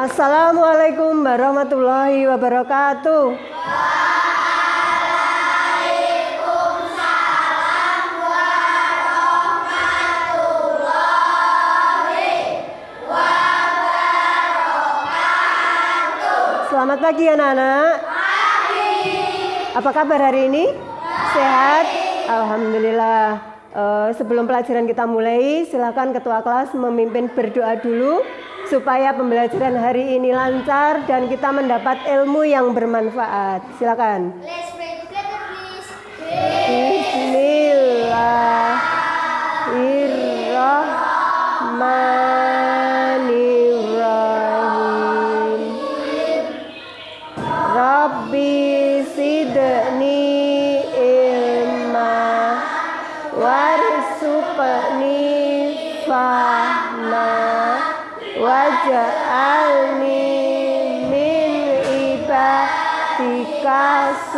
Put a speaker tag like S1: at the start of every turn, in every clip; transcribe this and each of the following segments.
S1: Assalamualaikum warahmatullahi wabarakatuh. Selamat pagi anak-anak. Apa kabar hari ini? Sehat? Alhamdulillah. Eh, sebelum pelajaran kita mulai, silakan ketua kelas memimpin berdoa dulu supaya pembelajaran hari ini lancar dan kita mendapat ilmu yang bermanfaat. Silakan.
S2: Let's pray together, please.
S1: Bismillahirrahmanirrahim.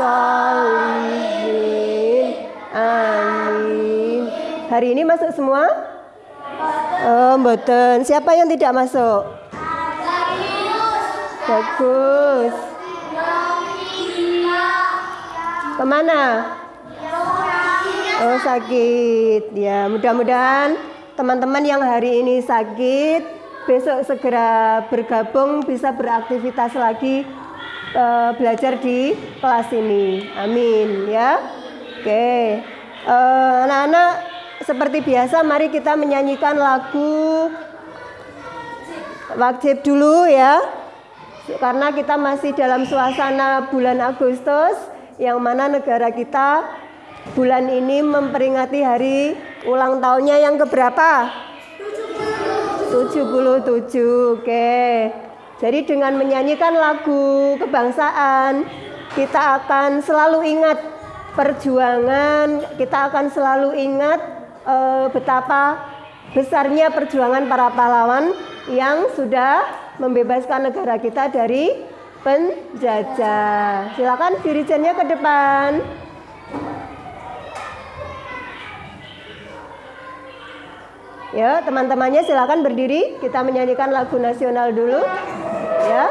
S1: Sholihin amin hari ini masuk semua? Oh mboten. Siapa yang tidak masuk? Bagus. Ke mana? Oh sakit. Ya mudah-mudahan teman-teman yang hari ini sakit besok segera bergabung bisa beraktivitas lagi eh, belajar di kelas ini amin ya oke Eh, anak-anak seperti biasa mari kita menyanyikan lagu wajib dulu ya karena kita masih dalam suasana bulan Agustus yang mana negara kita bulan ini memperingati hari ulang tahunnya yang keberapa? 77. Oke. Jadi dengan menyanyikan lagu kebangsaan kita akan selalu ingat perjuangan, kita akan selalu ingat eh, betapa besarnya perjuangan para pahlawan yang sudah membebaskan negara kita dari penjajah. Silakan dirijennya ke depan. Ya, teman-temannya silakan berdiri. Kita menyanyikan lagu nasional dulu. Ya.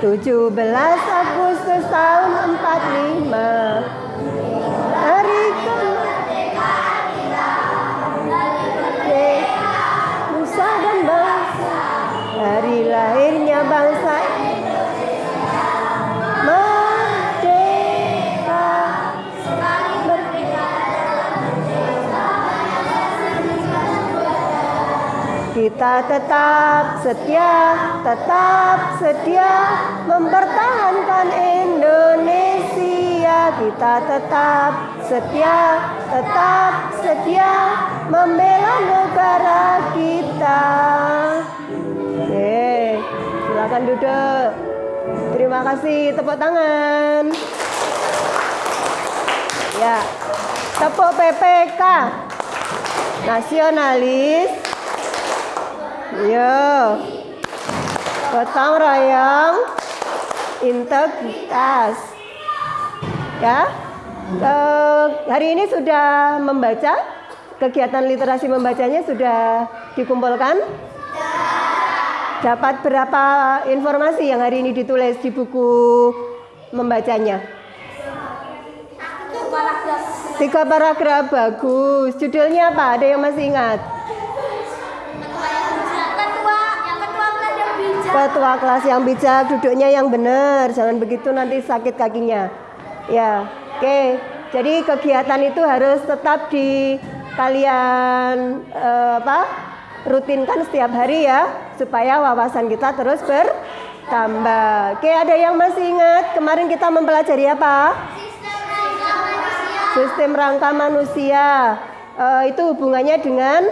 S1: Tujuh belas Agustus tahun 45 Hari lahirnya bangsa Kita tetap setia, tetap setia mempertahankan Indonesia. Kita tetap setia, tetap setia membela negara kita. Oke, silakan duduk. Terima kasih, tepuk tangan. Ya, tepuk PPK. Nasionalis Yo. Gotong royong integritas. Ya. Eh, hari ini sudah membaca kegiatan literasi membacanya sudah dikumpulkan? Dapat berapa informasi yang hari ini ditulis di buku membacanya? Tiga paragraf bagus. Judulnya apa? Ada yang masih ingat?
S2: Ketua, kelas yang bijak.
S1: Ketua kelas yang bijak, duduknya yang benar, jangan begitu nanti sakit kakinya. Ya, oke. Jadi kegiatan itu harus tetap di kalian eh, apa? rutinkan setiap hari ya, supaya wawasan kita terus bertambah. Oke, ada yang masih ingat kemarin kita mempelajari apa? Sistem rangka manusia. Eh, itu hubungannya dengan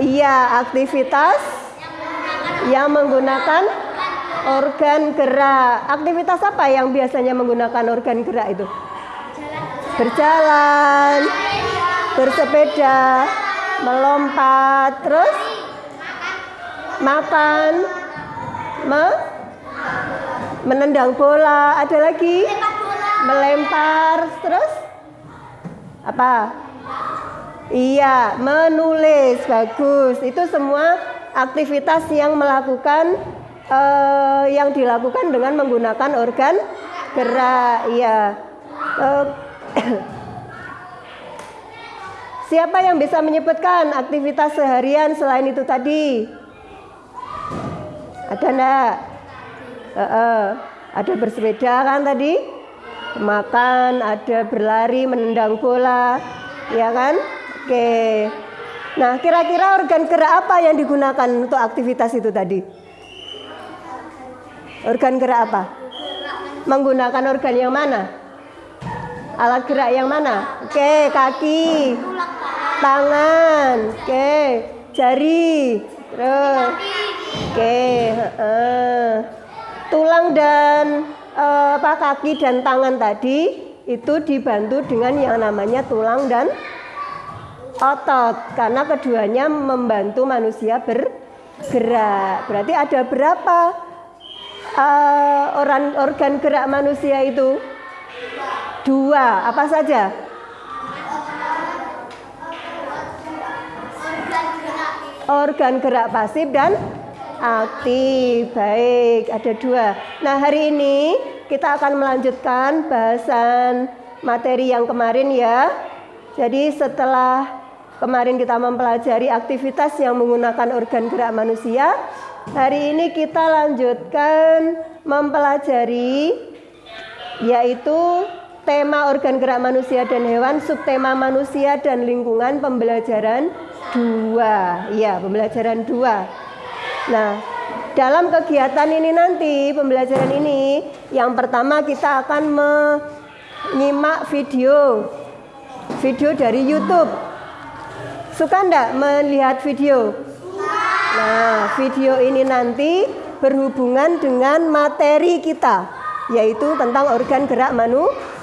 S1: iya aktivitas yang menggunakan organ gerak. Aktivitas apa yang biasanya menggunakan organ gerak itu? Berjalan, bersepeda, melompat, terus makan, me, menendang bola, ada lagi
S2: bola.
S1: melempar, terus apa? Iya, menulis bagus. Itu semua aktivitas yang melakukan eh, yang dilakukan dengan menggunakan organ gerak. Iya. Eh, siapa yang bisa menyebutkan aktivitas seharian selain itu tadi? Ada enggak? Heeh. ada bersepeda kan tadi? Makan, ada berlari, menendang bola, ya kan? Oke. Nah, kira-kira organ gerak apa yang digunakan untuk aktivitas itu tadi? Organ gerak apa? Menggunakan organ yang mana? Alat gerak yang mana? Oke, kaki, tangan, oke, jari, terus, oke, heeh. tulang dan eh, apa kaki dan tangan tadi itu dibantu dengan yang namanya tulang dan otot karena keduanya membantu manusia bergerak. Berarti ada berapa eh, orang organ gerak manusia itu? Dua. Apa saja? Organ gerak pasif dan aktif. Baik, ada dua. Nah, hari ini kita akan melanjutkan bahasan materi yang kemarin ya. Jadi setelah kemarin kita mempelajari aktivitas yang menggunakan organ gerak manusia, hari ini kita lanjutkan mempelajari yaitu tema organ gerak manusia dan hewan, subtema manusia dan lingkungan pembelajaran dua. Ya, pembelajaran dua. Nah, dalam kegiatan ini nanti, pembelajaran ini, yang pertama kita akan menyimak video video dari YouTube. Suka enggak melihat video? Nah, video ini nanti berhubungan dengan materi kita, yaitu tentang organ gerak manusia.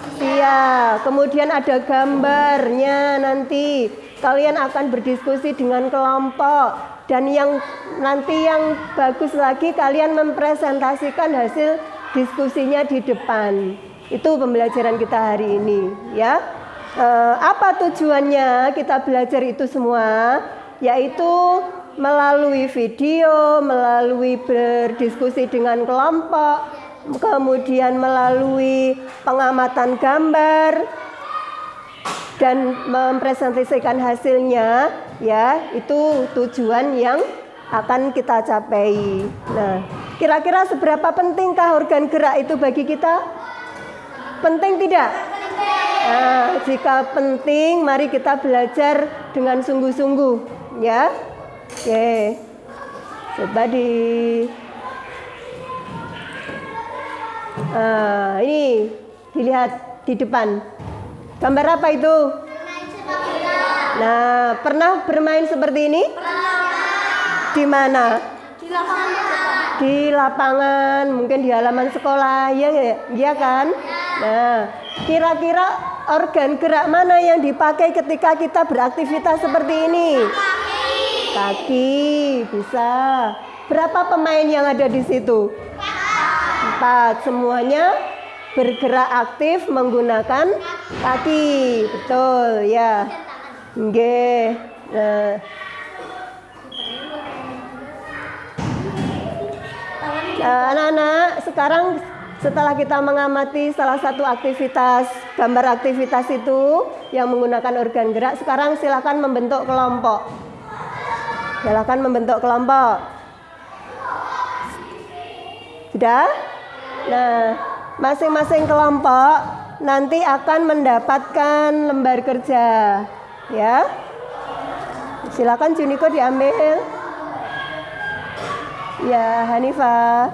S1: Kemudian ada gambarnya nanti. Kalian akan berdiskusi dengan kelompok dan yang nanti yang bagus lagi kalian mempresentasikan hasil diskusinya di depan. Itu pembelajaran kita hari ini, ya. Eh, apa tujuannya kita belajar itu semua? Yaitu melalui video, melalui berdiskusi dengan kelompok, kemudian melalui pengamatan gambar dan mempresentasikan hasilnya ya itu tujuan yang akan kita capai. Nah, kira-kira seberapa pentingkah organ gerak itu bagi kita? Penting tidak? Nah, jika penting, mari kita belajar dengan sungguh-sungguh, ya. Oke, coba di. Nah, ini dilihat di depan. Gambar apa itu? Nah, pernah bermain seperti ini? Di mana?
S2: Di lapangan
S1: Di lapangan, mungkin di halaman sekolah, ya, ya, ya kan? Nah, kira-kira organ gerak mana yang dipakai ketika kita beraktivitas seperti ini? Kaki, bisa. Berapa pemain yang ada di situ? Empat. Semuanya bergerak aktif menggunakan kaki. Betul, ya. Nggih. Nah, Eh, anak-anak, sekarang setelah kita mengamati salah satu aktivitas, gambar aktivitas itu yang menggunakan organ gerak, sekarang silakan membentuk kelompok. Silakan membentuk kelompok. Sudah? Nah, masing-masing kelompok nanti akan mendapatkan lembar kerja. Ya. Silakan Juniko diambil. Ya, Hanifah.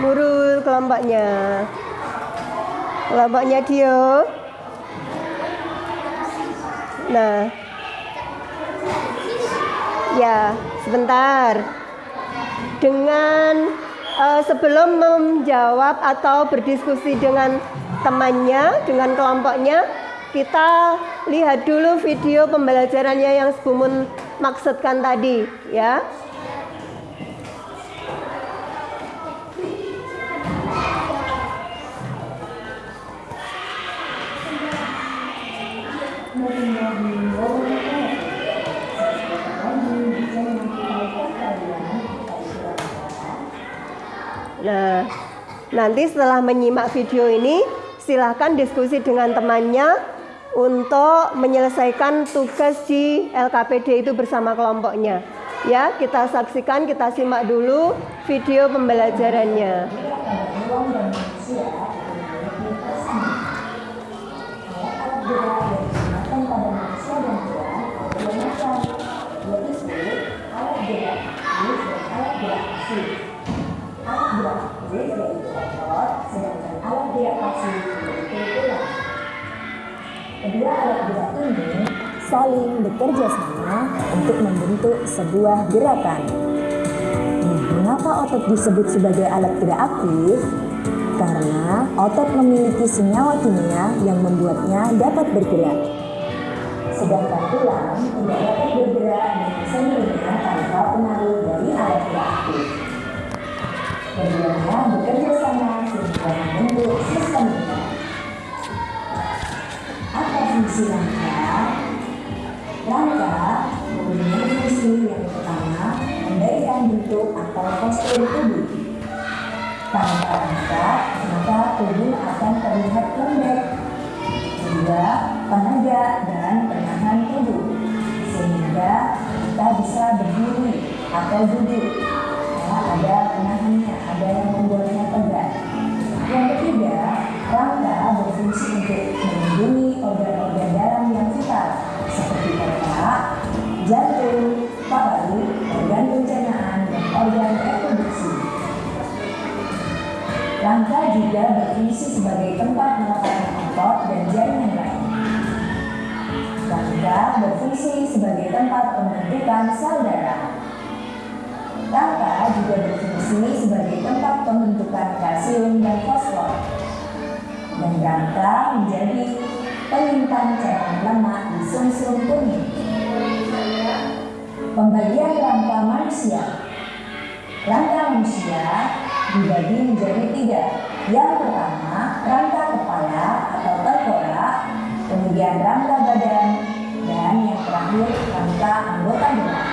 S1: Nurul kelompoknya. Kelompoknya Dio. Nah. Ya, sebentar. Dengan eh, sebelum menjawab atau berdiskusi dengan temannya, dengan kelompoknya, kita lihat dulu video pembelajarannya yang Bumun maksudkan tadi, ya. Nah, nanti setelah menyimak video ini, silahkan diskusi dengan temannya untuk menyelesaikan tugas di LKPD itu bersama kelompoknya. Ya, kita saksikan, kita simak dulu video pembelajarannya.
S3: Kedua alat gerak ini saling bekerja sama untuk membentuk sebuah gerakan. Nah, mengapa otot disebut sebagai alat gerak aktif? Karena otot memiliki senyawa kimia yang membuatnya dapat bergerak. Sedangkan tulang tidak dapat bergerak dengan sendirinya tanpa pengaruh dari alat gerak aktif. Keduanya bekerja sama sehingga membentuk sistem gerak. Apa fungsi rangka? Mempunyai fungsi yang pertama memberikan bentuk atau postur tubuh. Tanpa rangka, maka tubuh akan terlihat lembek. Kedua, penegak dan penahan tubuh, sehingga kita bisa berdiri atau duduk. Ya, ada penahannya, ada yang membuatnya tegak. Yang ketiga, rangka berfungsi untuk melindungi organ-organ dalam yang vital seperti otak, jantung, paru, organ pencernaan, dan organ reproduksi. Rangka juga berfungsi sebagai tempat meletakkan otot dan jaringan lain. Rangka berfungsi sebagai tempat pembentukan sel darah. Rangka juga berfungsi sebagai tempat pembentukan kalsium dan fosfor. Dan rangka menjadi penyimpan cairan lemak di sumsum kuning. Pembagian rangka manusia. Rangka manusia dibagi menjadi tiga. Yang pertama, rangka kepala atau tengkorak, kemudian rangka badan, dan yang terakhir rangka anggota gerak.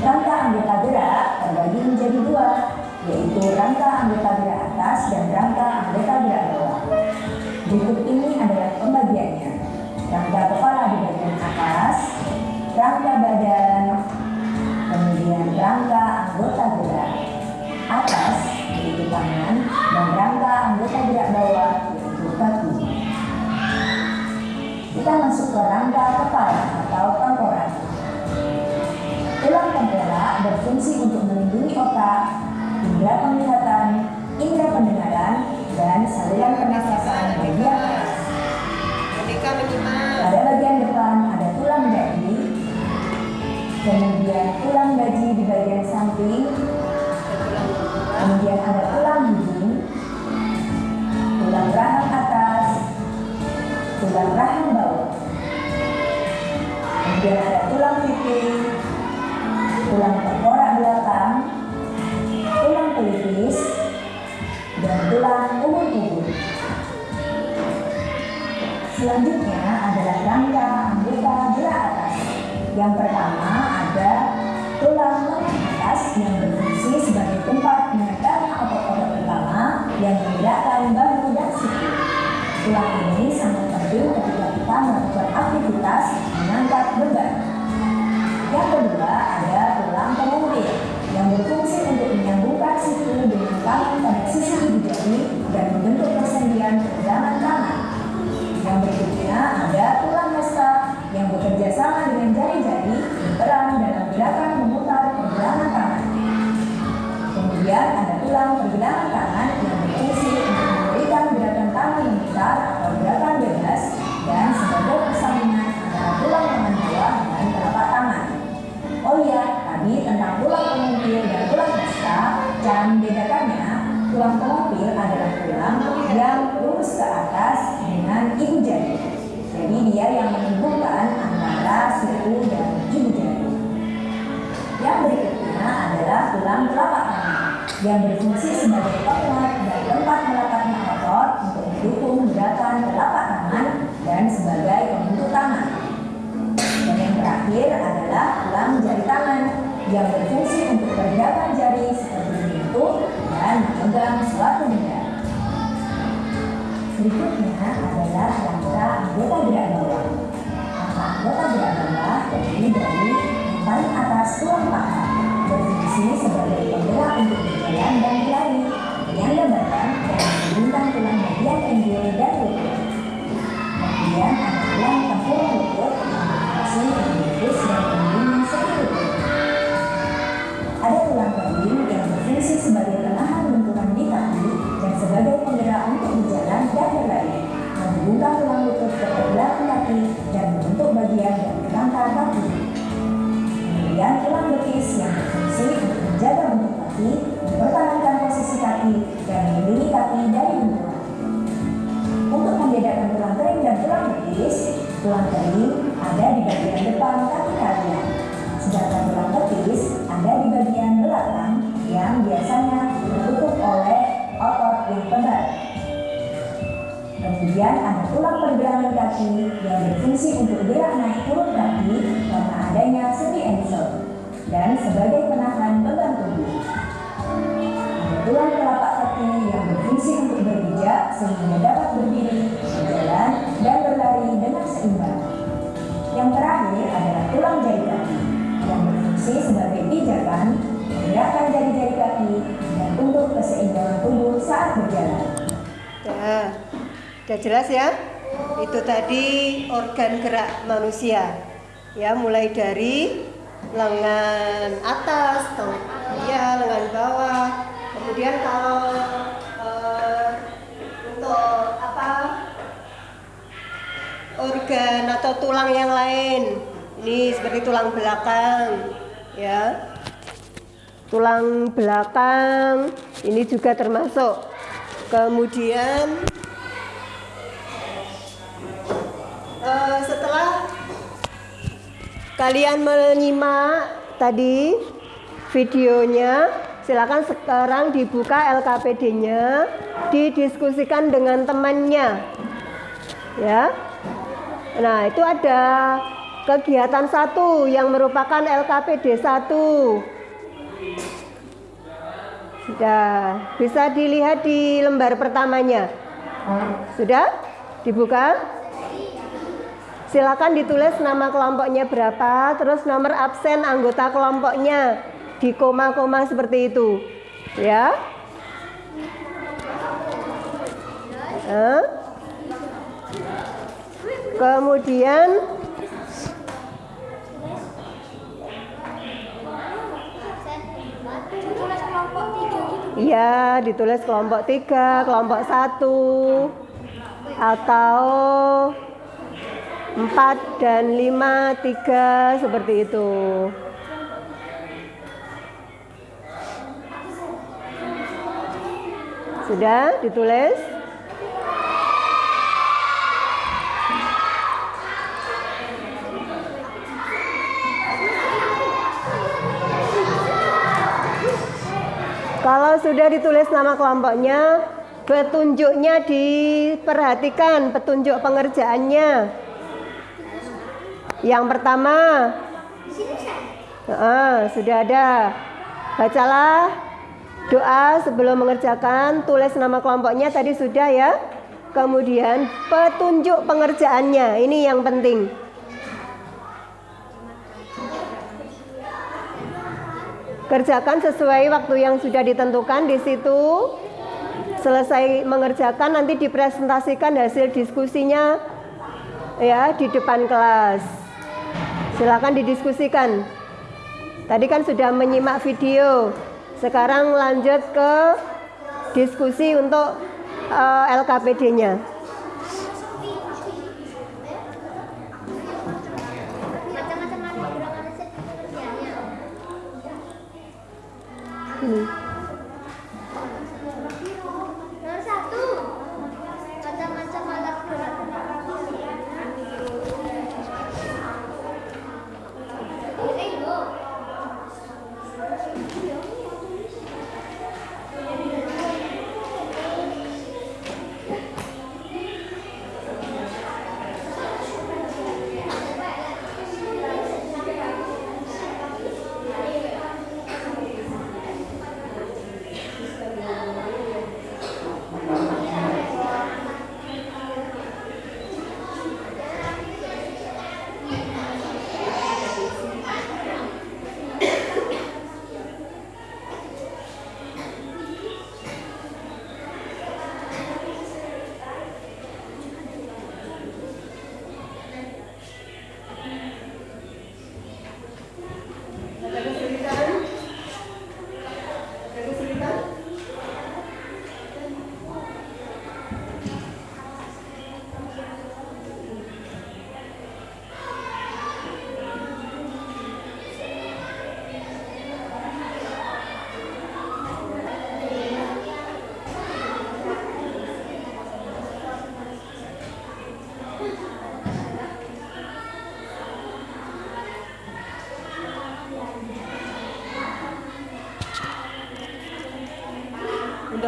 S3: Rangka anggota gerak terbagi menjadi dua, yaitu rangka anggota gerak atas dan rangka anggota gerak bawah. Berikut ini adalah pembagiannya. Rangka kepala di bagian atas, rangka badan, kemudian rangka anggota gerak atas yaitu tangan dan rangka anggota gerak bawah yaitu kaki. Kita masuk ke rangka kepala atau tengkorak. Tulang tengkorak berfungsi untuk melindungi otak, indera penglihatan, indera pendengaran, dan saluran pernafasan kemudian tulang gaji di bagian samping, kemudian ada tulang hidung, tulang rahang atas, tulang rahang bawah, kemudian ada tulang pipi, ibu jari dan membentuk persendian pergelangan tangan. Yang berikutnya ada tulang hesta yang bekerja sama dengan jari-jari berperan dalam gerakan memutar pergelangan tangan. Kemudian ada tulang yang berfungsi sebagai penguat dan tempat melekatnya otot untuk mendukung gerakan telapak tangan dan sebagai pembentuk tangan. Dan yang terakhir adalah tulang jari tangan yang berfungsi untuk pergerakan jari seperti menyentuh dan memegang suatu benda. Berikutnya adalah rangka anggota gerak bawah. Rangka anggota gerak bawah terdiri dari yang paling atas tulang paha, berfungsi sebagai penggerak untuk berjalan dan berlari, penyangga badan dan membentang tulang bagian pinggul dan lutut. Kemudian ada tulang tempurung lutut yang berfungsi membungkus dan sendi lutut. Ada tulang kering yang berfungsi sebagai penahan benturan di kaki dan sebagai penggerak untuk berjalan dan berlari, menghubungkan tulang lutut ke belakang kaki dan membentuk bagian dari kerangka kaki. Kemudian tulang betis yang berfungsi untuk menjaga bentuk kaki, mempertahankan posisi kaki, dan melindungi kaki dari benturan. Untuk membedakan tulang kering dan tulang betis, tulang kering ada di bagian depan kaki kalian, sedangkan tulang betis ada di bagian belakang yang biasanya tertutup oleh otot yang tebal. Kemudian ada tulang pergelangan kaki yang berfungsi untuk gerak naik turun kaki karena adanya sendi ensel dan sebagai penahan beban tubuh. Ada tulang telapak kaki yang berfungsi untuk berpijak sehingga dapat berdiri, berjalan, dan berlari dengan seimbang. Yang terakhir adalah tulang jari kaki yang berfungsi sebagai pijakan, menggerakkan jari-jari kaki, dan untuk keseimbangan tubuh saat berjalan.
S1: Ya, udah jelas ya? Itu tadi organ gerak manusia. Ya, mulai dari lengan atas, teng- ya, lengan bawah. Kemudian kalau eh, untuk apa? Organ atau tulang yang lain. Ini seperti tulang belakang, ya. Tulang belakang ini juga termasuk. Kemudian Eh, setelah kalian menyimak tadi videonya, silakan sekarang dibuka LKPD-nya, didiskusikan dengan temannya. Ya. Nah, itu ada kegiatan satu yang merupakan LKPD 1. Sudah, bisa dilihat di lembar pertamanya. Sudah? Dibuka? Silakan ditulis nama kelompoknya berapa, terus nomor absen anggota kelompoknya di koma-koma seperti itu, ya. Kemudian. Iya, ditulis kelompok tiga, kelompok satu, atau empat dan lima tiga seperti itu. Sudah ditulis? Kalau sudah ditulis nama kelompoknya, petunjuknya diperhatikan, petunjuk pengerjaannya. Yang pertama, Ah, sudah ada. Bacalah doa sebelum mengerjakan, tulis nama kelompoknya tadi sudah ya. Kemudian petunjuk pengerjaannya, ini yang penting. Kerjakan sesuai waktu yang sudah ditentukan di situ. Selesai mengerjakan nanti dipresentasikan hasil diskusinya ya di depan kelas. Silakan didiskusikan. Tadi kan sudah menyimak video. Sekarang lanjut ke diskusi untuk eh, LKPD-nya. Hmm.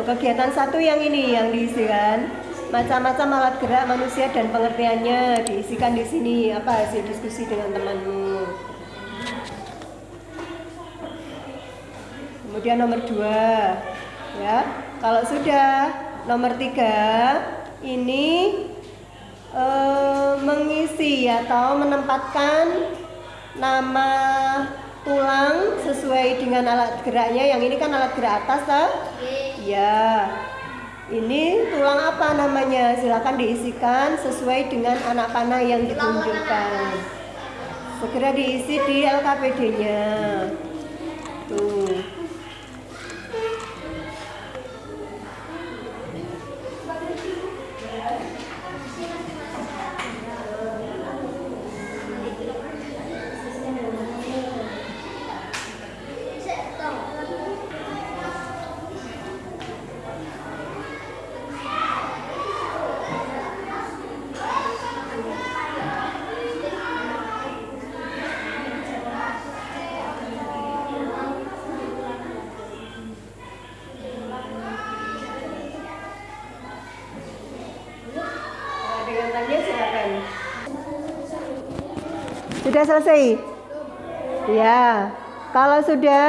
S1: Kegiatan satu yang ini yang diisikan macam-macam alat gerak manusia dan pengertiannya diisikan di sini apa hasil diskusi dengan temanmu. Kemudian nomor dua, ya. Kalau sudah nomor tiga, ini eh, mengisi atau menempatkan nama tulang sesuai dengan alat geraknya. Yang ini kan alat gerak atas, tak? Ya. Ini tulang apa namanya? Silakan diisikan sesuai dengan anak panah yang ditunjukkan. Segera diisi di LKPD-nya. Tuh. Sudah selesai? Ya. Kalau sudah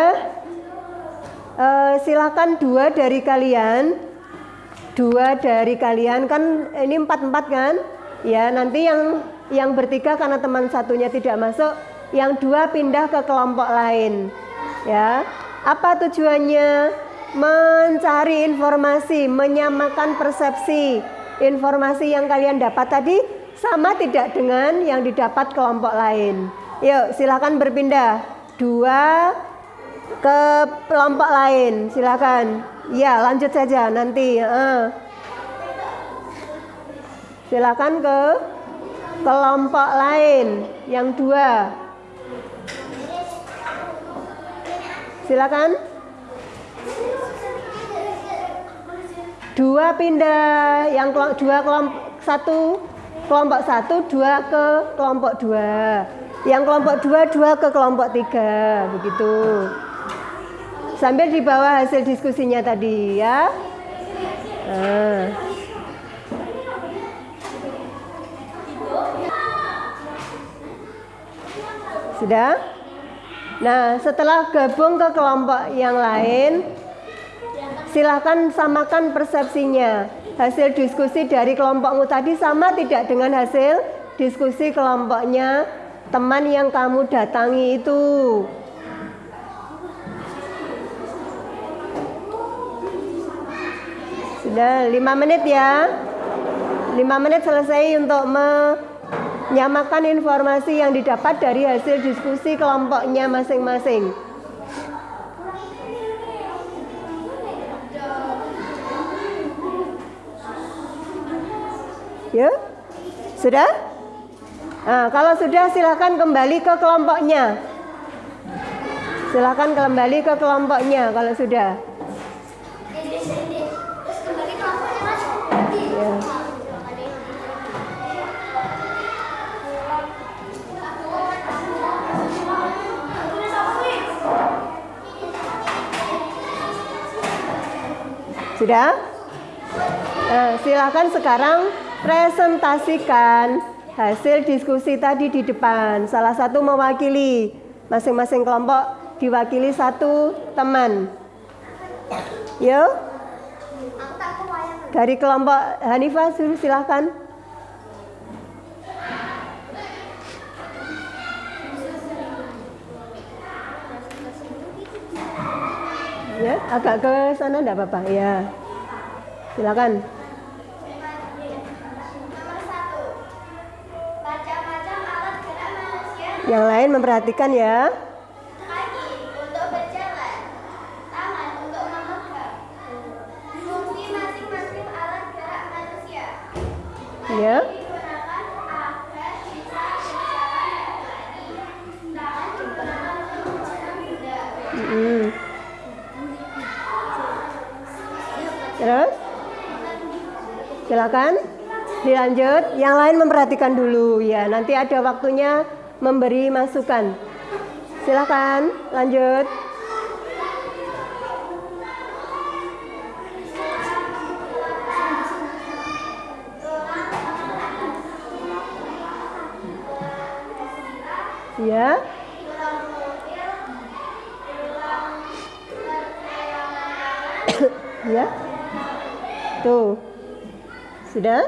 S1: eh, silakan dua dari kalian. Dua dari kalian. Kan ini empat empat kan? Ya nanti yang yang bertiga karena teman satunya tidak masuk yang dua pindah ke kelompok lain. Ya. Apa tujuannya? Mencari informasi menyamakan persepsi informasi yang kalian dapat tadi sama tidak dengan yang didapat kelompok lain. Yuk silakan berpindah. Dua ke kelompok lain. Silakan. Ya lanjut saja nanti eh. silakan ke kelompok lain. Yang dua. Silakan. Dua pindah. Yang dua kelompok satu kelompok satu dua ke kelompok dua yang kelompok dua dua ke kelompok tiga begitu sambil di bawah hasil diskusinya tadi ya nah. sudah nah setelah gabung ke kelompok yang lain silahkan samakan persepsinya. Hasil diskusi dari kelompokmu tadi sama tidak dengan hasil diskusi kelompoknya teman yang kamu datangi itu. Sudah lima menit ya. Lima menit selesai untuk menyamakan informasi yang didapat dari hasil diskusi kelompoknya masing-masing. Ya, sudah? Nah, kalau sudah silakan kembali ke kelompoknya. Silakan kembali ke kelompoknya kalau sudah. Ya. Sudah? Nah, silakan sekarang presentasikan hasil diskusi tadi di depan. Salah satu mewakili masing-masing kelompok diwakili satu teman.
S2: Kebayang.
S1: dari kelompok Hanifah suruh silahkan. Ya, agak ke sana enggak apa-apa. Ya. Silakan.
S2: Lari. Tangan digunakan untuk memegang benda.
S1: Mm. Terus? Silakan. Dilanjut. Yang lain memperhatikan dulu ya. Nanti ada waktunya memberi masukan. Silakan lanjut. Ya. ya. Tuh. Sudah?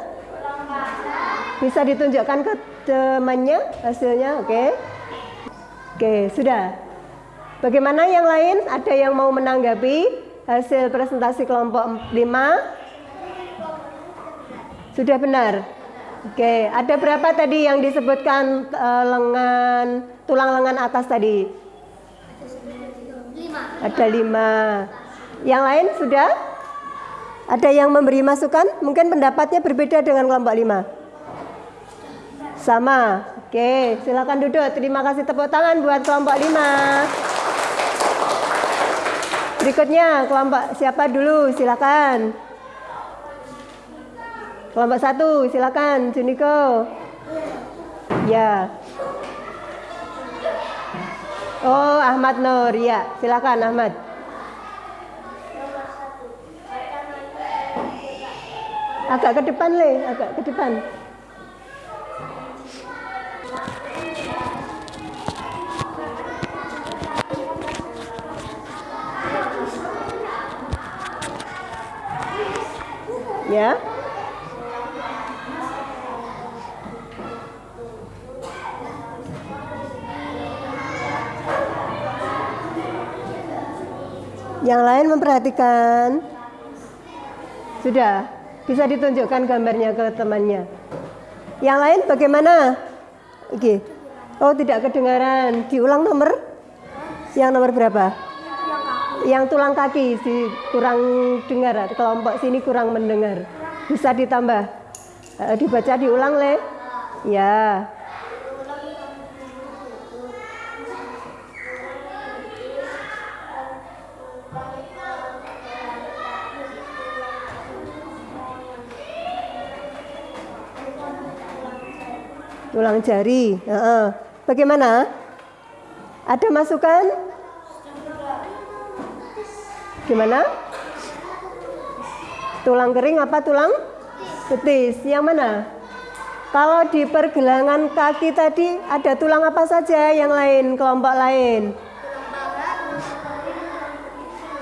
S1: Bisa ditunjukkan ke temannya hasilnya, oke? Oke, sudah. Bagaimana yang lain? Ada yang mau menanggapi hasil presentasi kelompok 5? Sudah benar. Oke, ada berapa tadi yang disebutkan eh, lengan tulang lengan atas tadi? Ada lima. Yang lain sudah? Ada yang memberi masukan? Mungkin pendapatnya berbeda dengan kelompok lima. Sama. Oke, silakan duduk. Terima kasih tepuk tangan buat kelompok lima. Berikutnya kelompok siapa dulu? Silakan. Kelompok satu, silakan, Juniko. Ya. Oh, Ahmad Nur, ya, silakan Ahmad. Agak ke depan, Le, agak ke depan. Ya. Yang lain memperhatikan. Sudah, bisa ditunjukkan gambarnya ke temannya. Yang lain bagaimana? Oke. Oh, tidak kedengaran. Diulang nomor? Yang nomor berapa? Yang tulang kaki si kurang dengar. Kelompok sini kurang mendengar. Bisa ditambah. Eh, dibaca diulang, Le. Ya. tulang jari. Heeh. Bagaimana? Ada masukan? Gimana? Tulang kering apa tulang betis? Yang mana? Kalau di pergelangan kaki tadi ada tulang apa saja yang lain, kelompok lain?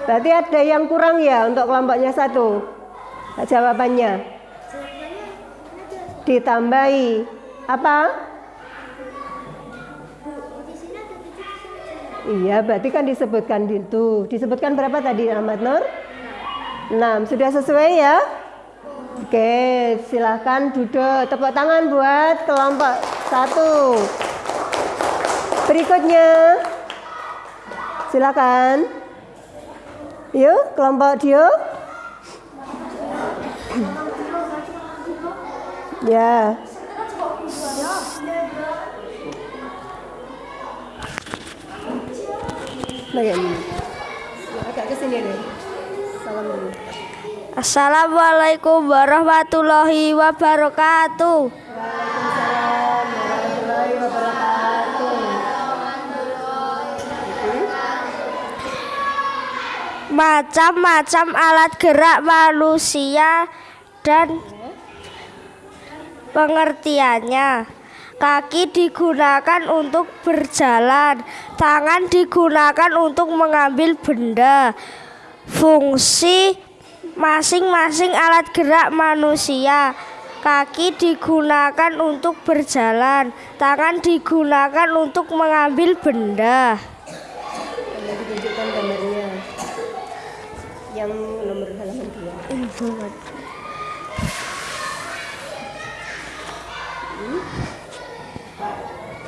S1: Berarti ada yang kurang ya untuk kelompoknya satu. Jawabannya ditambahi apa? Iya, berarti kan disebutkan itu. Disebutkan berapa tadi Ahmad Nur? 6. Sudah sesuai ya? Oke, silahkan duduk. Tepuk tangan buat kelompok satu. Berikutnya, silakan. Yuk, kelompok Dio. Ya. Ini. Agak ke sini deh. Salam dulu.
S4: Assalamualaikum warahmatullahi wabarakatuh.
S1: Waalaikumsalam warahmatullahi wabarakatuh.
S4: Macam-macam alat gerak manusia dan pengertiannya. Kaki digunakan untuk berjalan, tangan digunakan untuk mengambil benda. Fungsi masing-masing alat gerak manusia. Kaki digunakan untuk berjalan, tangan digunakan untuk mengambil benda.
S1: Yang nomor halaman dua.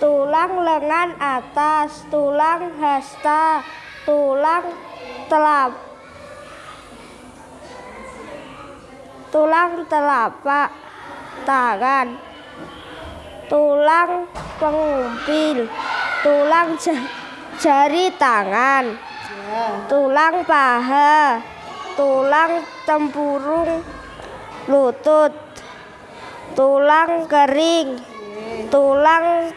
S4: Tulang lengan atas, tulang hasta, tulang telap. Tulang telapak tangan. Tulang pengumpil, tulang ja- jari tangan. Tulang paha, tulang tempurung lutut, tulang kering, tulang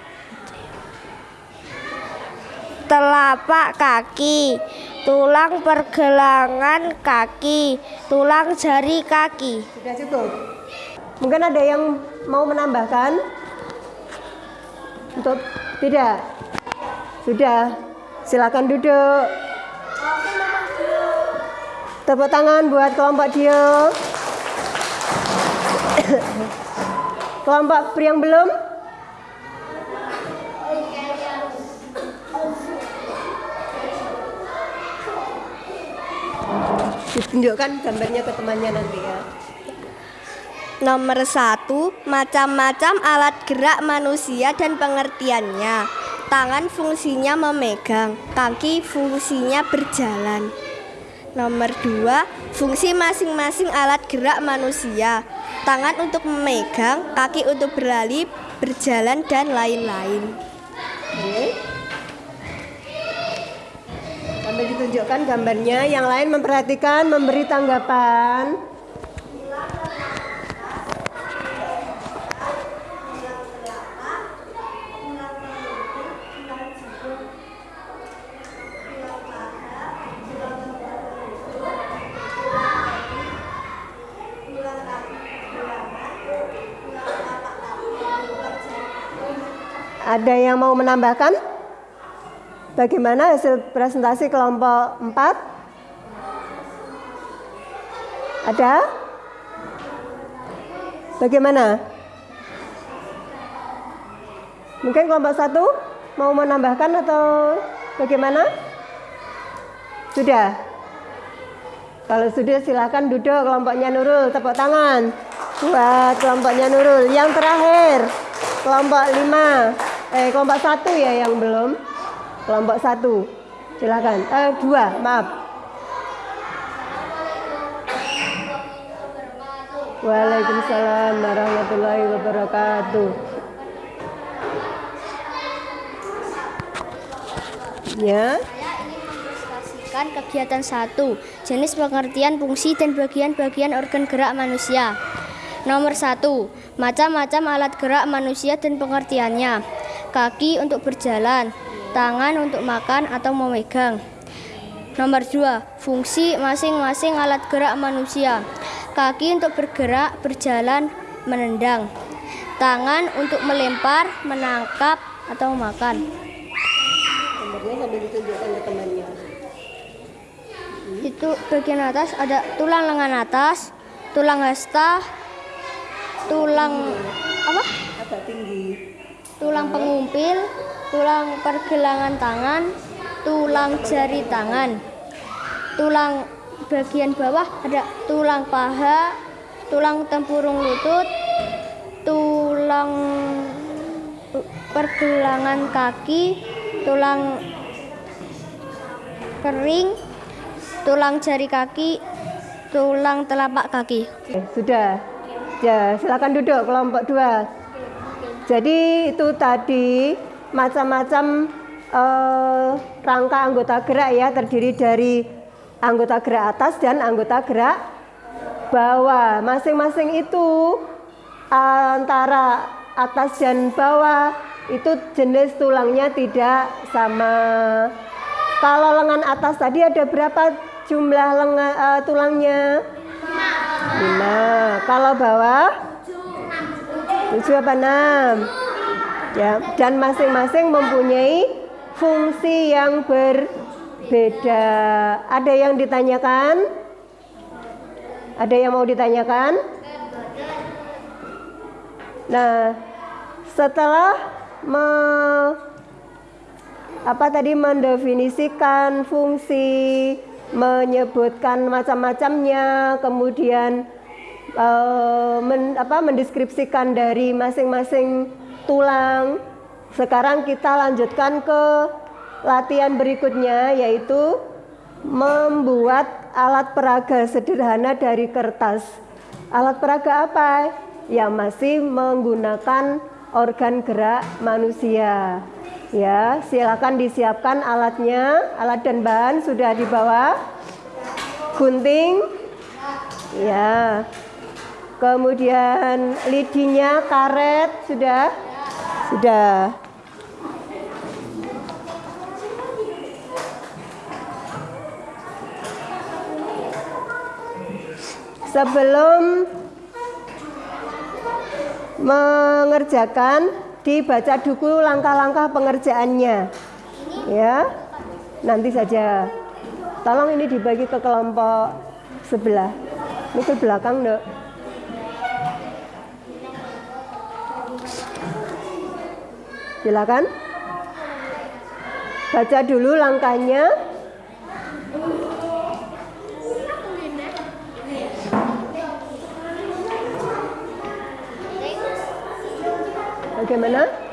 S4: telapak kaki, tulang pergelangan kaki, tulang jari kaki.
S1: Sudah cukup. Mungkin ada yang mau menambahkan? Untuk tidak? Sudah. Silakan duduk. Tepuk tangan buat kelompok Dio. kelompok yang belum? Ditunjukkan gambarnya ke temannya nanti ya.
S2: Nomor satu, macam-macam alat gerak manusia dan pengertiannya. Tangan fungsinya memegang, kaki fungsinya berjalan. Nomor dua, fungsi masing-masing alat gerak manusia. Tangan untuk memegang, kaki untuk berlari, berjalan, dan lain-lain.
S1: Sambil ditunjukkan gambarnya, yang lain memperhatikan, memberi tanggapan. Ada yang mau menambahkan? Bagaimana hasil presentasi kelompok 4? Ada? Bagaimana? Mungkin kelompok satu mau menambahkan atau bagaimana? Sudah? Kalau sudah silakan duduk kelompoknya Nurul, tepuk tangan buat kelompoknya Nurul. Yang terakhir, kelompok lima, eh kelompok satu ya yang belum. Kelompok satu, silakan. Eh dua, maaf. Waalaikumsalam warahmatullahi wabarakatuh. Ya,
S2: mengilustrasikan kegiatan satu, jenis pengertian fungsi dan bagian-bagian organ gerak manusia. Nomor satu, macam-macam alat gerak manusia dan pengertiannya. Kaki untuk berjalan, tangan untuk makan atau memegang. Nomor dua, fungsi masing-masing alat gerak manusia. Kaki untuk bergerak, berjalan, menendang. Tangan untuk melempar, menangkap, atau makan.
S1: gambarnya sambil ditunjukkan ke temannya.
S2: itu bagian atas ada tulang lengan atas, tulang hasta, tulang apa?
S1: Agak tinggi.
S2: Tulang pengumpil, tulang pergelangan tangan, tulang jari tangan. Tulang bagian bawah ada tulang paha, tulang tempurung lutut, tulang pergelangan kaki, tulang kering, tulang jari kaki, tulang telapak kaki.
S1: Eh, sudah. Ya, silakan duduk kelompok dua. Jadi itu tadi macam-macam eh, rangka anggota gerak ya terdiri dari anggota gerak atas dan anggota gerak bawah. Masing-masing itu antara atas dan bawah itu jenis tulangnya tidak sama. Kalau lengan atas tadi ada berapa jumlah lengan eh, tulangnya? Lima. Kalau bawah? Tujuh apa enam? Ya, dan masing-masing mempunyai fungsi yang berbeda. Ada yang ditanyakan? Ada yang mau ditanyakan? Nah, setelah me, apa tadi mendefinisikan fungsi, menyebutkan macam-macamnya, kemudian eh, men- apa, mendeskripsikan dari masing-masing tulang. Sekarang kita lanjutkan ke latihan berikutnya yaitu membuat alat peraga sederhana dari kertas. Alat peraga apa? Yang masih menggunakan organ gerak manusia. Ya, silakan disiapkan alatnya. Alat dan bahan sudah dibawa. Gunting. Ya. Kemudian lidinya, karet sudah. Sudah. Sebelum mengerjakan dibaca dulu langkah-langkah pengerjaannya. Ya. Nanti saja. Tolong ini dibagi ke kelompok sebelah. Ini ke belakang, Dok. Silakan. Baca dulu langkahnya. Bagaimana? Jadi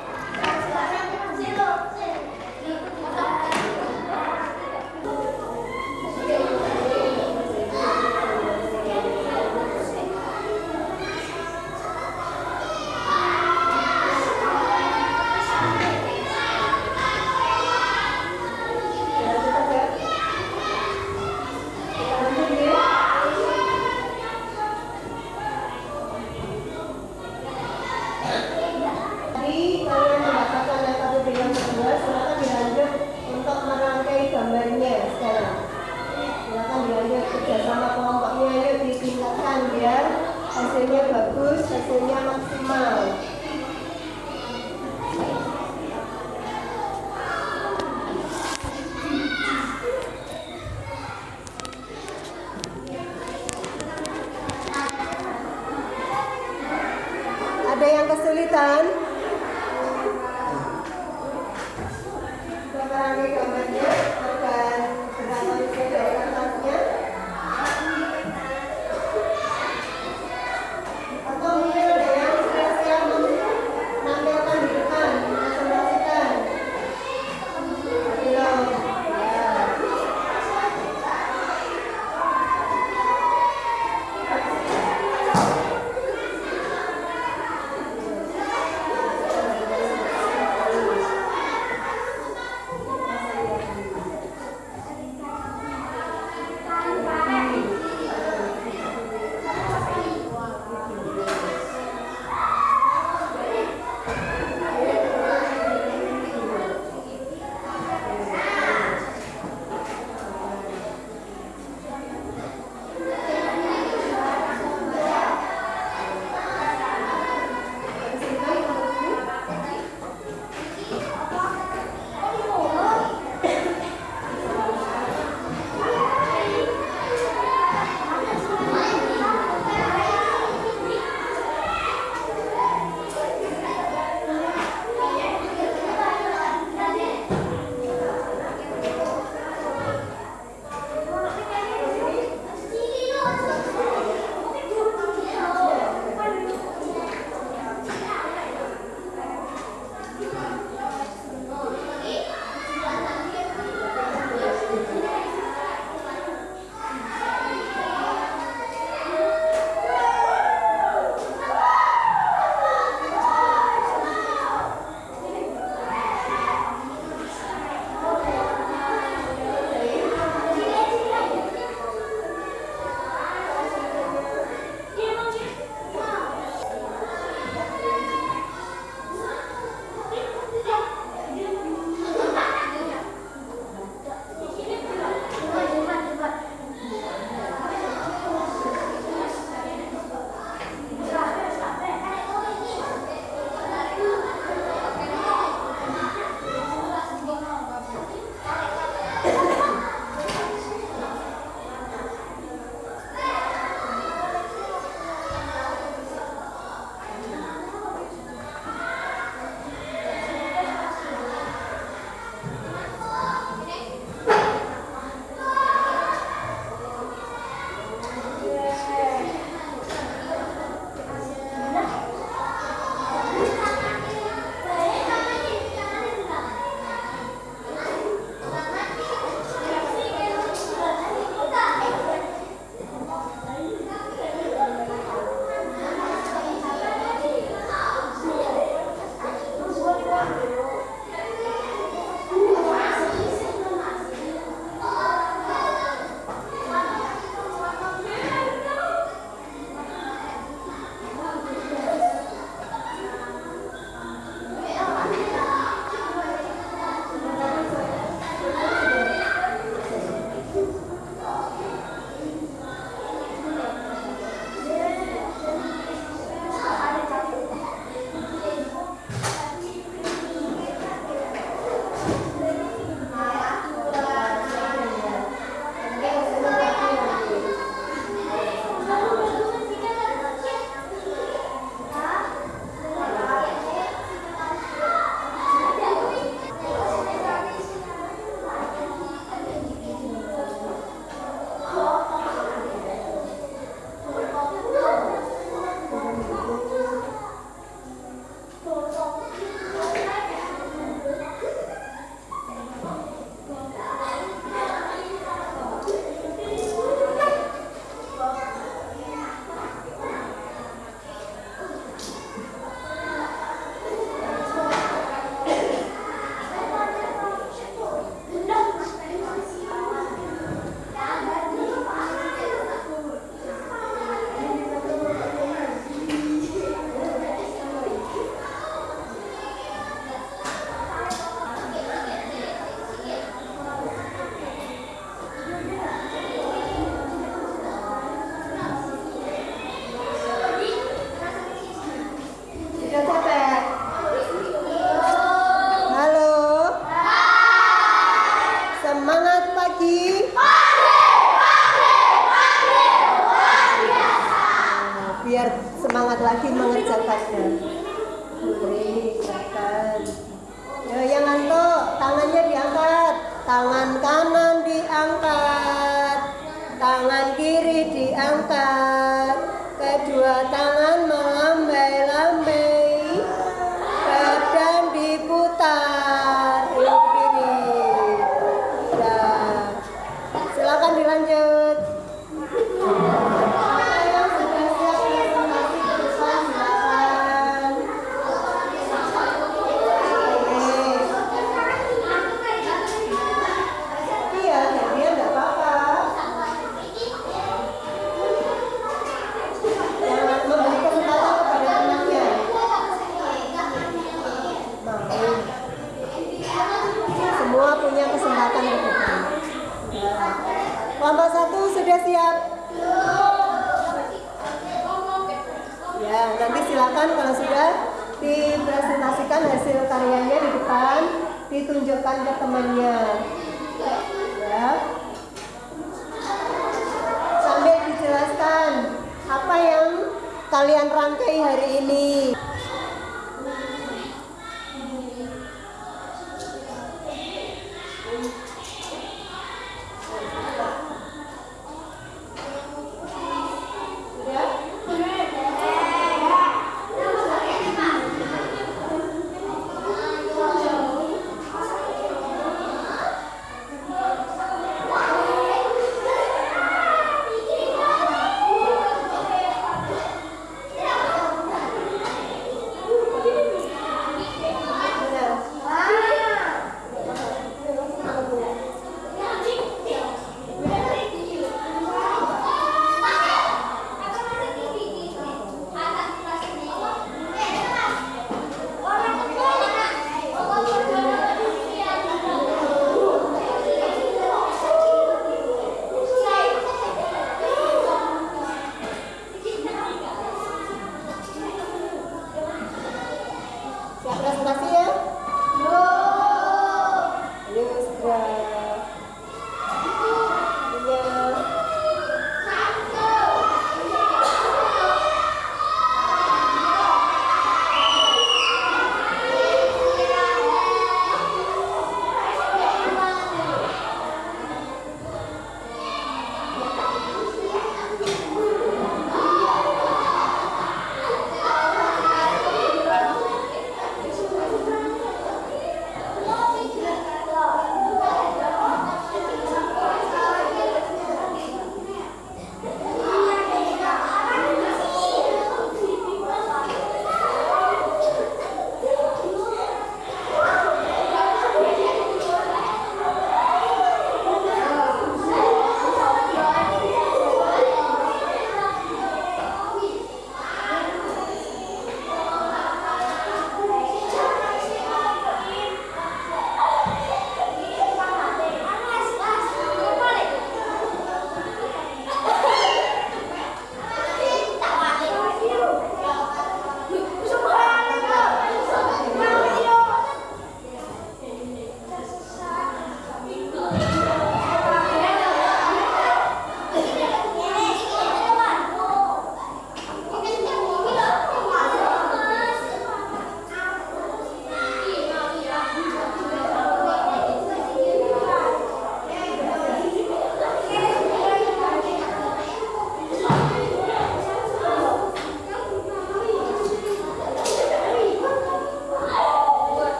S1: kalian rangkai hari ini.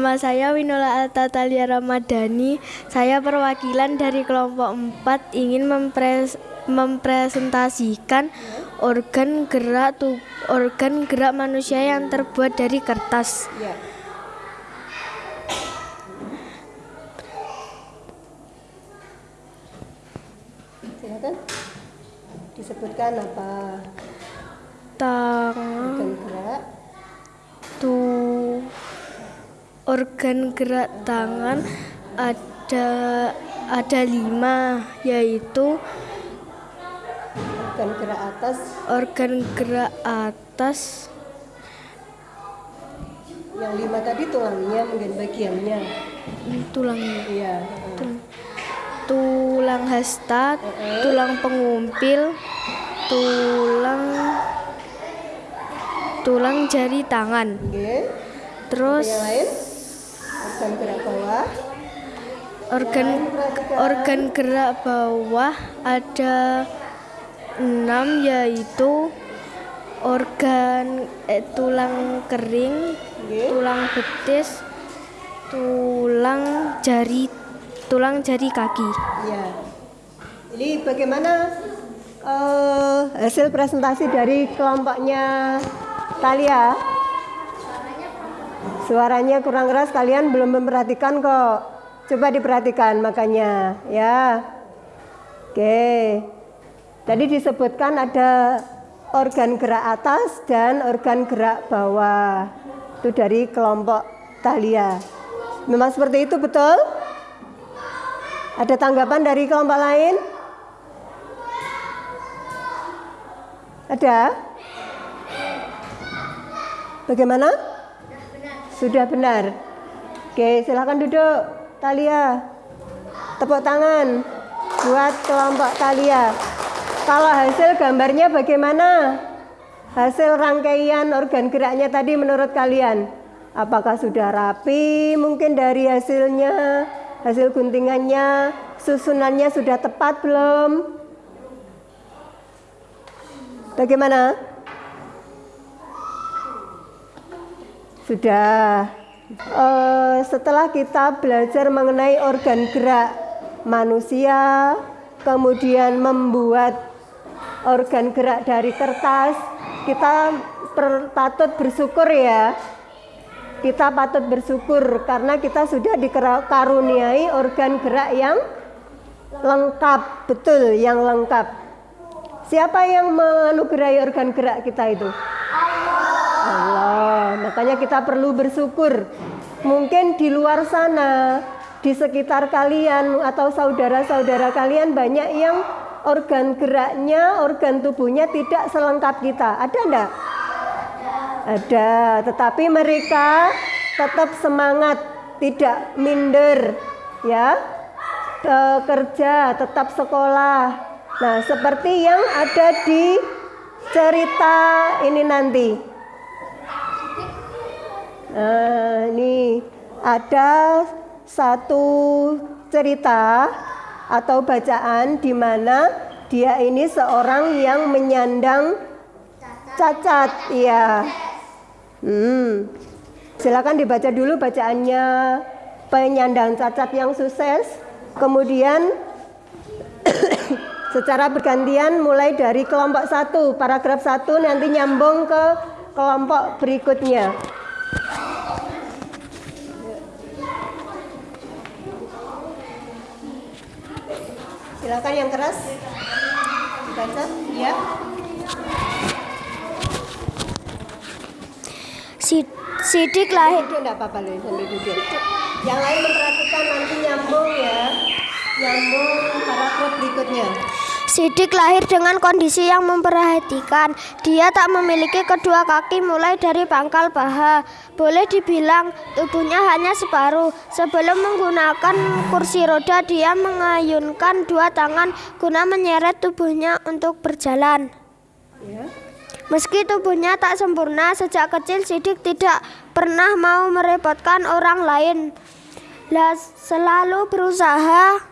S5: Nama saya Winola Alta Talia Ramadhani. Saya perwakilan dari kelompok 4 ingin mempres- mempresentasikan organ gerak tu- organ gerak manusia yang terbuat dari kertas.
S1: Ya. Silakan. Disebutkan apa
S5: Tangan
S1: organ gerak
S5: organ gerak tangan ada ada lima yaitu
S1: organ gerak atas.
S5: organ gerak atas.
S1: Yang lima tadi tulangnya mungkin bagiannya.
S5: Tulangnya.
S1: Iya
S5: tulang hasta, tulang pengumpil, tulang tulang jari tangan.
S1: oke.
S5: Terus
S1: yang lain organ gerak bawah.
S5: Organ organ gerak bawah ada enam yaitu organ eh, tulang kering,
S1: oke.
S5: tulang betis, tulang jari tulang jari kaki.
S1: ya ini bagaimana eh, hasil presentasi dari kelompoknya Talia suaranya kurang keras kalian belum memperhatikan kok. Coba diperhatikan makanya ya. Oke. Tadi disebutkan ada organ gerak atas dan organ gerak bawah. Itu dari kelompok Talia memang seperti itu betul? Ada tanggapan dari kelompok lain? Ada? Bagaimana sudah benar. Oke, silakan duduk. Talia. Tepuk tangan buat kelompok Talia. Kalau hasil gambarnya bagaimana? Hasil rangkaian organ geraknya tadi menurut kalian? Apakah sudah rapi mungkin dari hasilnya? Hasil guntingannya, susunannya sudah tepat belum? Bagaimana? Sudah. Eh, setelah kita belajar mengenai organ gerak manusia, kemudian membuat organ gerak dari kertas, kita per- patut bersyukur ya. Kita patut bersyukur karena kita sudah dikaruniai organ gerak yang lengkap, betul yang lengkap. Siapa yang menganugerahi organ gerak kita itu? Allah. Makanya kita perlu bersyukur. Mungkin di luar sana, di sekitar kalian atau saudara-saudara kalian banyak yang organ geraknya, organ tubuhnya tidak selengkap kita. Ada enggak? Ada, tetapi mereka tetap semangat, tidak minder, ya. Eh, kerja, tetap sekolah. Nah, seperti yang ada di cerita ini nanti. Nah, ini ada satu cerita atau bacaan di mana dia ini seorang yang menyandang cacat, ya. Hmm. Silakan dibaca dulu bacaannya penyandang cacat yang sukses. Kemudian secara bergantian mulai dari kelompok satu, paragraf satu nanti nyambung ke kelompok berikutnya. Silakan yang keras dibaca, ya.
S4: Si- Sidik lahir
S1: Duduk enggak apa-apa loh sambil duduk. Yang lain memperhatikan nanti nyambung ya. Nyambung paragraf berikutnya.
S4: Sidik lahir dengan kondisi yang memperhatikan. Dia tak memiliki kedua kaki mulai dari pangkal paha. Boleh dibilang tubuhnya hanya separuh. Sebelum menggunakan kursi roda, dia mengayunkan dua tangan guna menyeret tubuhnya untuk berjalan.
S1: Ya.
S4: Meski tubuhnya tak sempurna, sejak kecil Sidik tidak pernah mau merepotkan orang lain. Lah selalu berusaha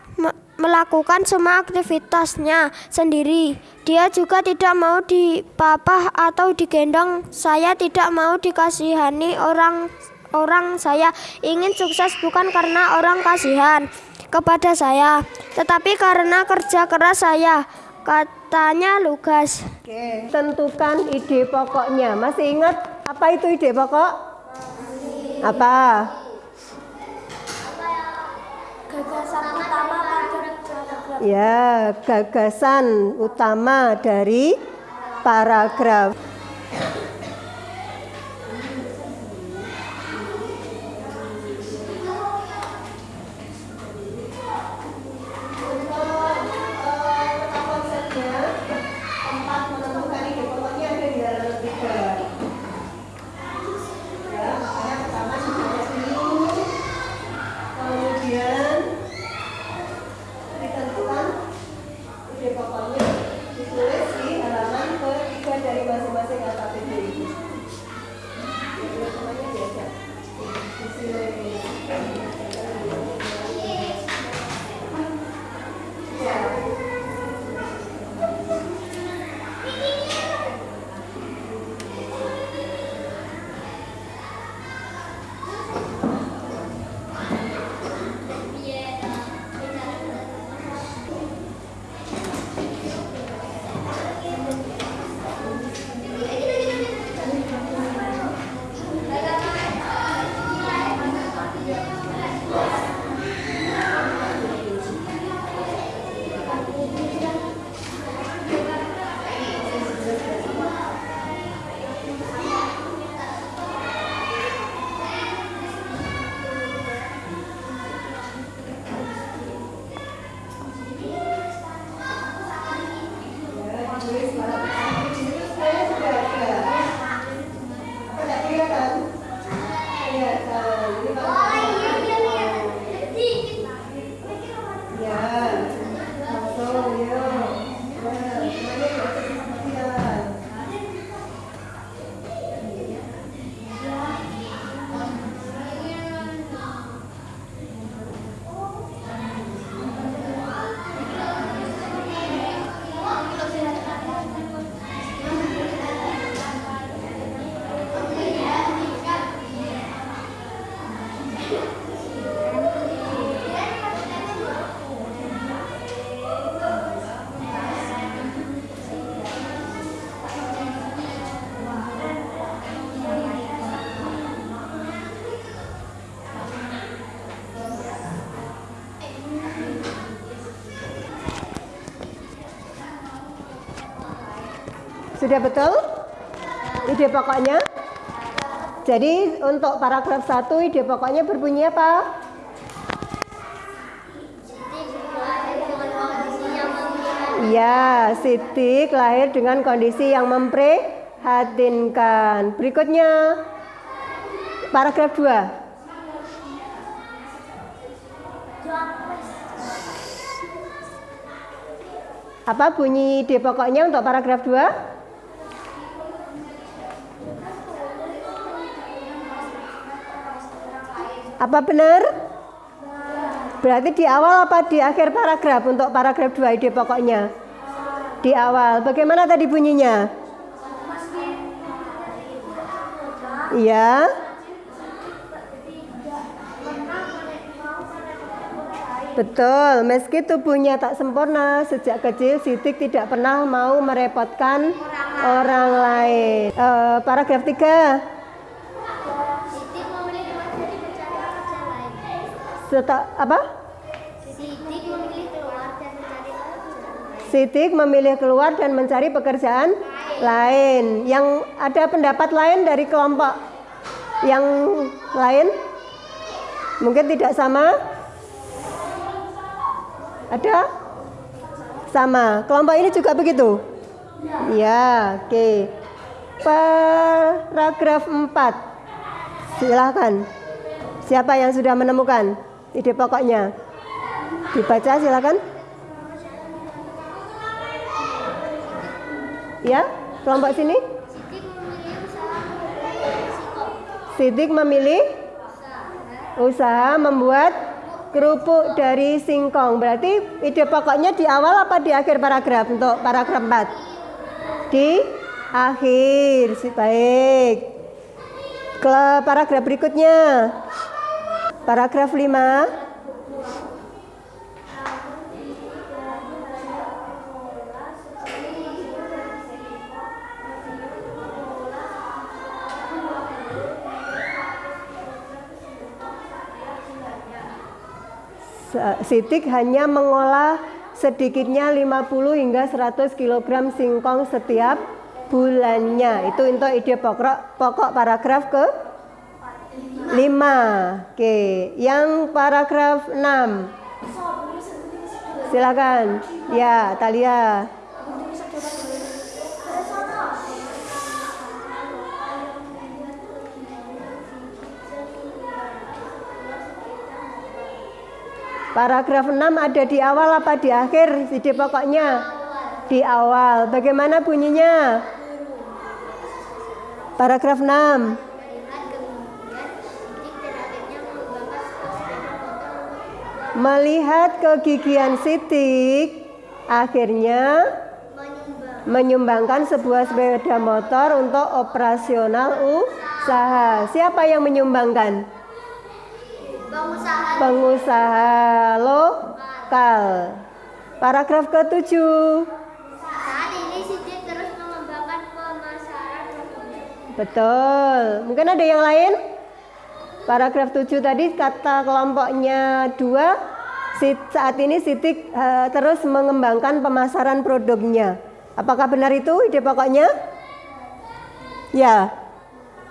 S4: melakukan semua aktivitasnya sendiri. Dia juga tidak mau dipapah atau digendong. Saya tidak mau dikasihani orang orang saya ingin sukses bukan karena orang kasihan kepada saya, tetapi karena kerja keras saya. Katanya Lugas.
S1: Oke, tentukan ide pokoknya. Masih ingat apa itu ide pokok? Apa? Ya, gagasan utama dari paragraf. 네. Sudah betul? Ide pokoknya? Jadi untuk paragraf 1 ide pokoknya berbunyi apa? Iya, Sidik lahir dengan kondisi yang memprihatinkan. Berikutnya paragraf 2. Apa bunyi ide pokoknya untuk paragraf 2? Apa benar? Berarti di awal apa di akhir paragraf untuk paragraf 2 ide pokoknya? Di awal. Bagaimana tadi bunyinya? Iya. Betul, meski tubuhnya tak sempurna, sejak kecil Sidik tidak pernah mau merepotkan orang, orang lain. Uh, paragraf 3. Seta, apa?
S2: Siti memilih keluar dan mencari pekerjaan lain.
S1: Sidik memilih keluar dan mencari pekerjaan lain. Yang ada pendapat lain dari kelompok yang lain? Mungkin tidak sama? Ada? Sama. Kelompok ini juga begitu? Ya, oke. Paragraf 4. Silakan. Siapa yang sudah menemukan ide pokoknya? Dibaca silakan. Ya, kelompok sini. Sidik memilih
S2: usaha membuat
S1: kerupuk dari singkong. Berarti ide pokoknya di awal apa di akhir paragraf untuk paragraf 4? Di akhir. Baik. Ke paragraf berikutnya. Paragraf 5. Se- Sidik hanya mengolah sedikitnya 50 hingga 100 kg singkong setiap bulannya. Itu untuk ide pokok, pokok paragraf ke 5. Oke, yang paragraf 6. Silakan. Ya, Talia. Paragraf 6 ada di awal apa di akhir ide pokoknya? Di awal. Bagaimana bunyinya? Paragraf 6.
S2: Lihat kemudian Siti dan akhirnya
S1: Melihat kegigihan Sidik, akhirnya
S2: menyumbang
S1: menyumbangkan sebuah sepeda motor untuk operasional usaha. Siapa yang menyumbangkan?
S2: pengusaha
S1: Pengusaha lokal. Paragraf ke-7.
S2: saat ini Siti terus mengembangkan pemasaran.
S1: Betul. Mungkin ada yang lain? Paragraf 7 tadi kata kelompoknya dua. Saat ini Sitik eh, terus mengembangkan pemasaran produknya. Apakah benar itu ide pokoknya? Ya.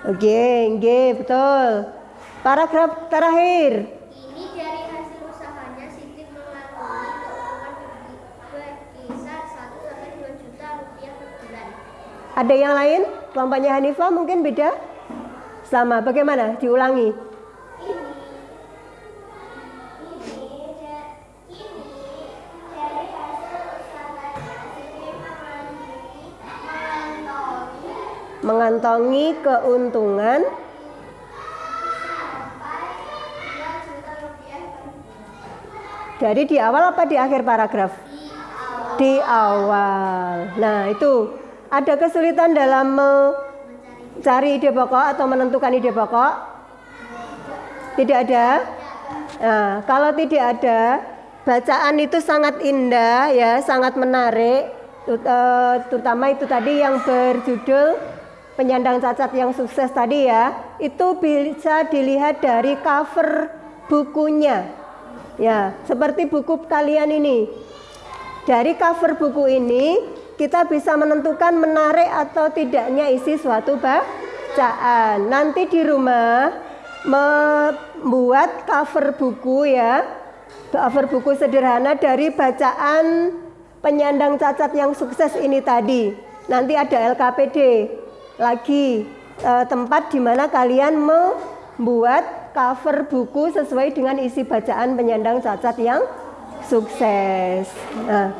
S1: Oke, oke, betul. Paragraf terakhir.
S2: Ini dari hasil usahanya Siti mengantongi keuangan berkisar 1 sampai 2 juta rupiah per bulan.
S1: Ada yang lain? Kelompoknya Hanifah mungkin beda? Sama. Bagaimana? Diulangi.
S2: Mengantongi
S1: keuntungan
S2: sampai 2 juta rupiah per bulan.
S1: dari di awal apa di akhir paragraf? Di awal. Nah, itu ada kesulitan dalam mencari ide pokok atau menentukan ide pokok? Tidak ada. Nah, kalau tidak ada, bacaan itu sangat indah ya, sangat menarik. Eh, Terutama itu tadi yang berjudul penyandang cacat yang sukses tadi ya, itu bisa dilihat dari cover bukunya. Ya, seperti buku kalian ini. Dari cover buku ini kita bisa menentukan menarik atau tidaknya isi suatu bacaan. Nanti di rumah membuat cover buku ya. Cover buku sederhana dari bacaan penyandang cacat yang sukses ini tadi. Nanti ada LKPD lagi eh, tempat di mana kalian membuat cover buku sesuai dengan isi bacaan penyandang cacat yang sukses. Nah,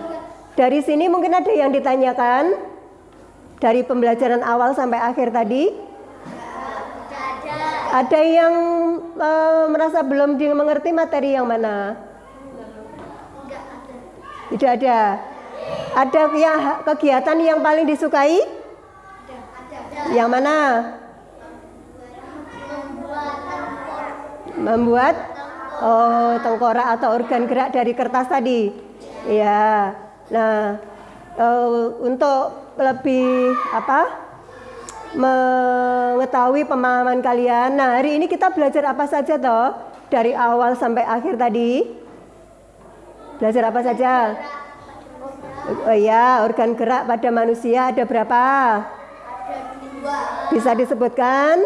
S1: dari sini mungkin ada yang ditanyakan dari pembelajaran awal sampai akhir tadi. Ada yang eh, merasa belum dimengerti materi yang mana? Tidak ada. Ada yang kegiatan yang paling disukai? Yang mana? Membuat Oh, tengkorak atau organ gerak dari kertas tadi. Ya. Nah, eh, untuk lebih apa? mengetahui pemahaman kalian. Nah, hari ini kita belajar apa saja toh? Dari awal sampai akhir tadi. Belajar apa saja? Oh ya, organ gerak pada manusia ada berapa? Bisa disebutkan?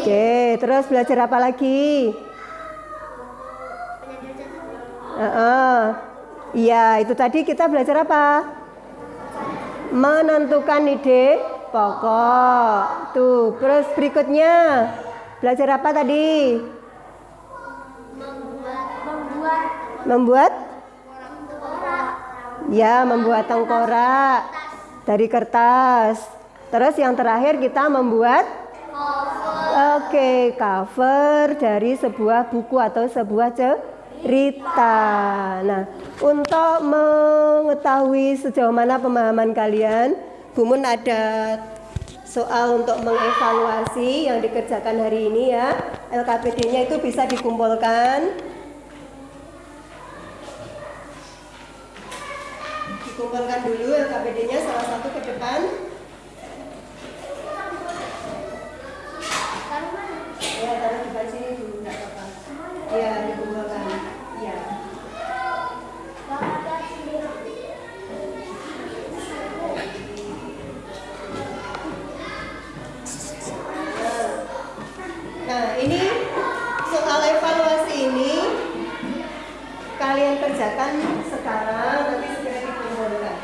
S1: Oke, terus belajar apa lagi? Uh-uh. Iya, itu tadi kita belajar apa? Menentukan ide pokok. Tuh, terus berikutnya belajar apa tadi? Membuat Ya, membuat tengkorak dari kertas. Terus yang terakhir kita membuat Oke, cover dari sebuah buku atau sebuah cerita. Nah, untuk mengetahui sejauh mana pemahaman kalian, Bumun ada soal untuk mengevaluasi yang dikerjakan hari ini ya. LKPD-nya itu bisa dikumpulkan. Dikumpulkan dulu LKPD-nya salah satu ke depan. Ya, taruh di sini dulu, enggak apa-apa. Ya, dikumpulkan. Ya. Nah, ini soal evaluasi ini kalian kerjakan sekarang nanti segera dikumpulkan.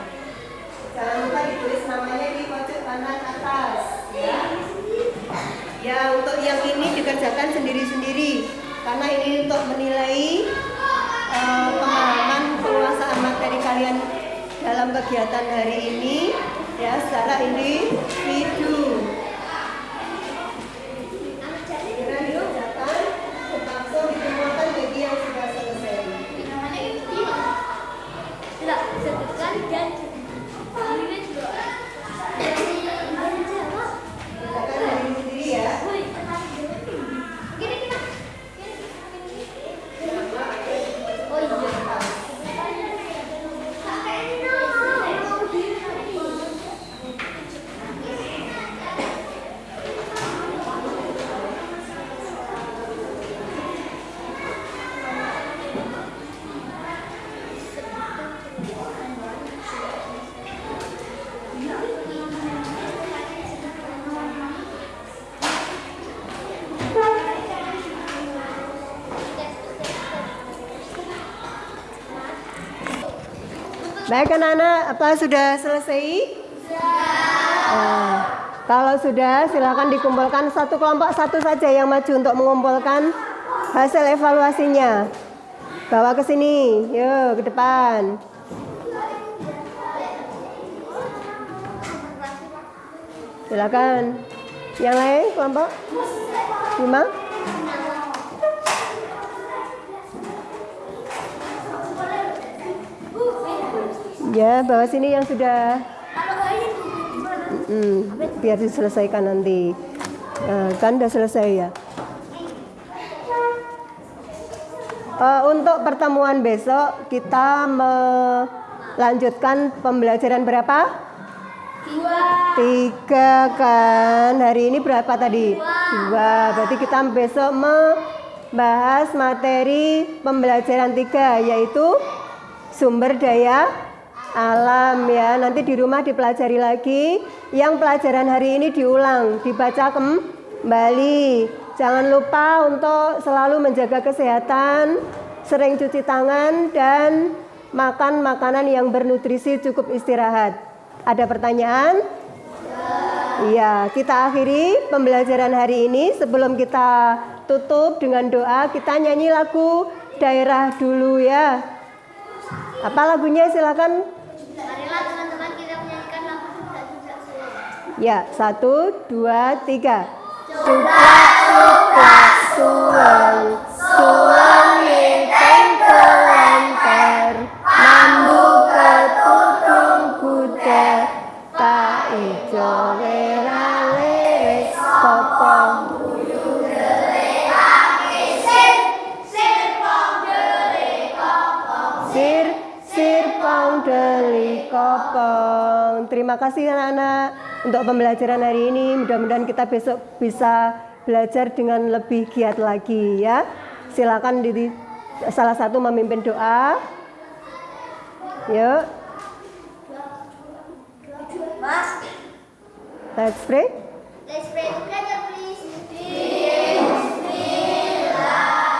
S1: Jangan lupa ditulis namanya di pojok kanan atas. Ya. Ya, untuk yang ini dikerjakan sendiri-sendiri karena ini untuk menilai eh, pemahaman penguasaan materi kalian dalam kegiatan hari ini ya secara individu. Baik anak-anak, apa sudah selesai? Nah, kalau sudah, silakan dikumpulkan satu kelompok satu saja yang maju untuk mengumpulkan hasil evaluasinya. Bawa ke sini, yuk ke depan. Silakan. Yang lain kelompok? Lima? Ya, bawa sini yang sudah Mm, biar diselesaikan nanti. Eh, kan udah selesai ya. Eh, untuk pertemuan besok kita melanjutkan pembelajaran berapa? Tiga kan. Hari ini berapa tadi? Dua. Berarti kita besok membahas materi pembelajaran tiga yaitu sumber daya alam ya. Nanti di rumah dipelajari lagi. Yang pelajaran hari ini diulang, dibaca kembali. Jangan lupa untuk selalu menjaga kesehatan, sering cuci tangan dan makan makanan yang bernutrisi, cukup istirahat. Ada pertanyaan? Iya, kita akhiri pembelajaran hari ini. Sebelum kita tutup dengan doa, kita nyanyi lagu daerah dulu ya. Apa lagunya silakan?
S2: Marilah teman-teman kita menyanyikan lagu juga juga
S1: Ya, satu, dua, tiga. Cuplak, suang, suang kopong. Terima kasih anak-anak untuk pembelajaran hari ini. Mudah-mudahan kita besok bisa belajar dengan lebih giat lagi ya. Silakan di salah satu memimpin doa. Yuk. Let's pray.
S2: Let's pray together, please.
S1: Ya.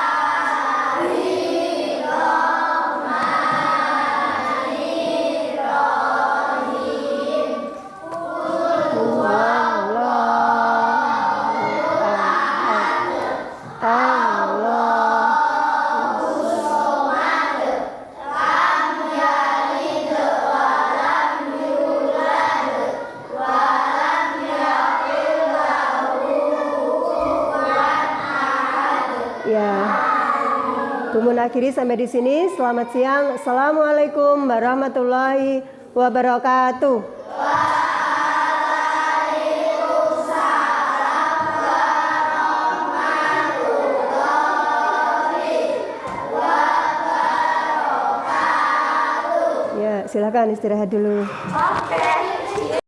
S1: Akhiri sampai di sini. Selamat siang. Assalamualaikum warahmatullahi wabarakatuh. Ya, silakan istirahat dulu.
S3: Oke.